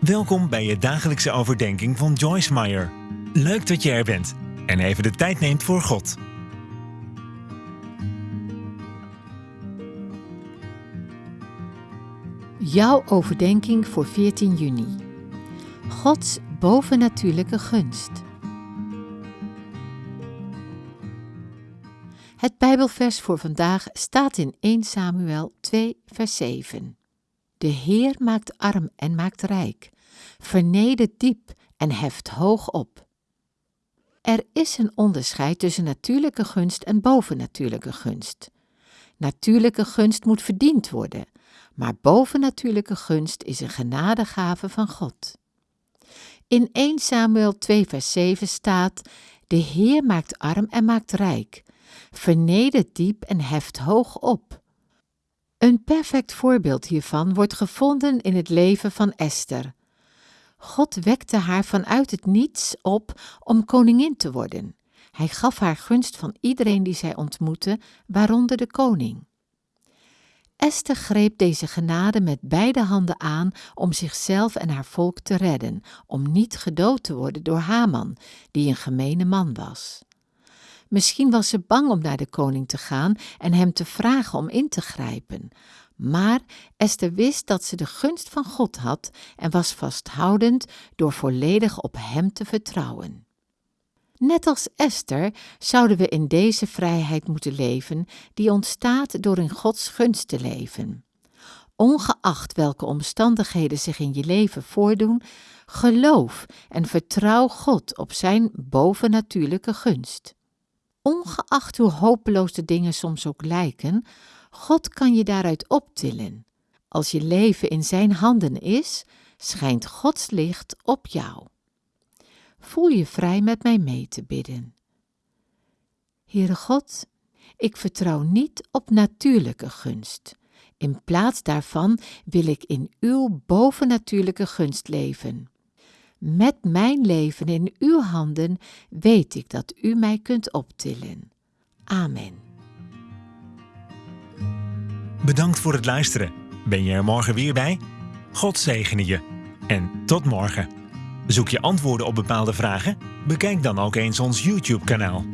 Welkom bij je dagelijkse overdenking van Joyce Meyer. Leuk dat je er bent en even de tijd neemt voor God. Jouw overdenking voor 14 juni. Gods bovennatuurlijke gunst. Het Bijbelvers voor vandaag staat in 1 Samuel 2, vers 7. De Heer maakt arm en maakt rijk, vernedert diep en heft hoog op. Er is een onderscheid tussen natuurlijke gunst en bovennatuurlijke gunst. Natuurlijke gunst moet verdiend worden, maar bovennatuurlijke gunst is een genadegave van God. In 1 Samuel 2 vers 7 staat, De Heer maakt arm en maakt rijk, vernedert diep en heft hoog op. Een perfect voorbeeld hiervan wordt gevonden in het leven van Esther. God wekte haar vanuit het niets op om koningin te worden. Hij gaf haar gunst van iedereen die zij ontmoette, waaronder de koning. Esther greep deze genade met beide handen aan om zichzelf en haar volk te redden, om niet gedood te worden door Haman, die een gemene man was. Misschien was ze bang om naar de koning te gaan en hem te vragen om in te grijpen. Maar Esther wist dat ze de gunst van God had en was vasthoudend door volledig op hem te vertrouwen. Net als Esther zouden we in deze vrijheid moeten leven die ontstaat door in Gods gunst te leven. Ongeacht welke omstandigheden zich in je leven voordoen, geloof en vertrouw God op Zijn bovennatuurlijke gunst. Ongeacht hoe hopeloos de dingen soms ook lijken, God kan je daaruit optillen. Als je leven in Zijn handen is, schijnt Gods licht op jou. Voel je vrij met mij mee te bidden. Heere God, ik vertrouw niet op natuurlijke gunst. In plaats daarvan wil ik in uw bovennatuurlijke gunst leven. Met mijn leven in uw handen weet ik dat u mij kunt optillen. Amen. Bedankt voor het luisteren. Ben je er morgen weer bij? God zegene je. En tot morgen. Zoek je antwoorden op bepaalde vragen? Bekijk dan ook eens ons YouTube-kanaal.